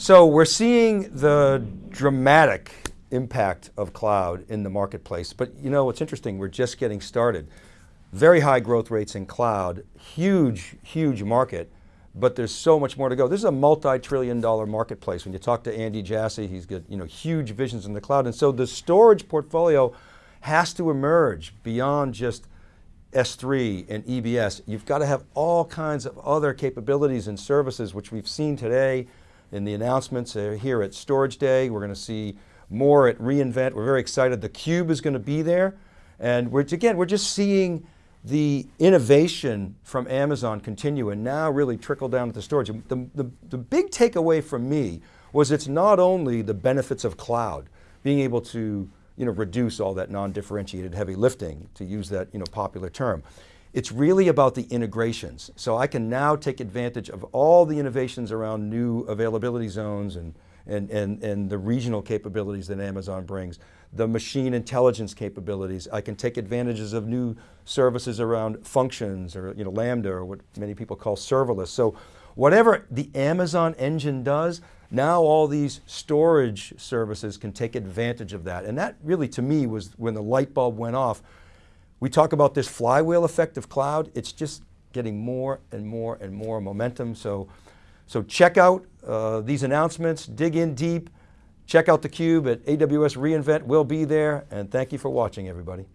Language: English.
So we're seeing the dramatic impact of cloud in the marketplace, but you know, what's interesting, we're just getting started. Very high growth rates in cloud, huge, huge market, but there's so much more to go. This is a multi-trillion dollar marketplace. When you talk to Andy Jassy, he's got you know, huge visions in the cloud. And so the storage portfolio has to emerge beyond just S3 and EBS. You've got to have all kinds of other capabilities and services, which we've seen today, in the announcements uh, here at Storage Day. We're going to see more at reInvent. We're very excited. The Cube is going to be there. And we're, again, we're just seeing the innovation from Amazon continue and now really trickle down to the storage. The, the, the big takeaway from me was it's not only the benefits of cloud, being able to you know, reduce all that non-differentiated heavy lifting, to use that you know, popular term. It's really about the integrations. So I can now take advantage of all the innovations around new availability zones and, and, and, and the regional capabilities that Amazon brings, the machine intelligence capabilities. I can take advantages of new services around functions or you know, Lambda or what many people call serverless. So whatever the Amazon engine does, now all these storage services can take advantage of that. And that really to me was when the light bulb went off, we talk about this flywheel effect of cloud. It's just getting more and more and more momentum. So, so check out uh, these announcements, dig in deep, check out theCUBE at AWS reInvent. We'll be there and thank you for watching everybody.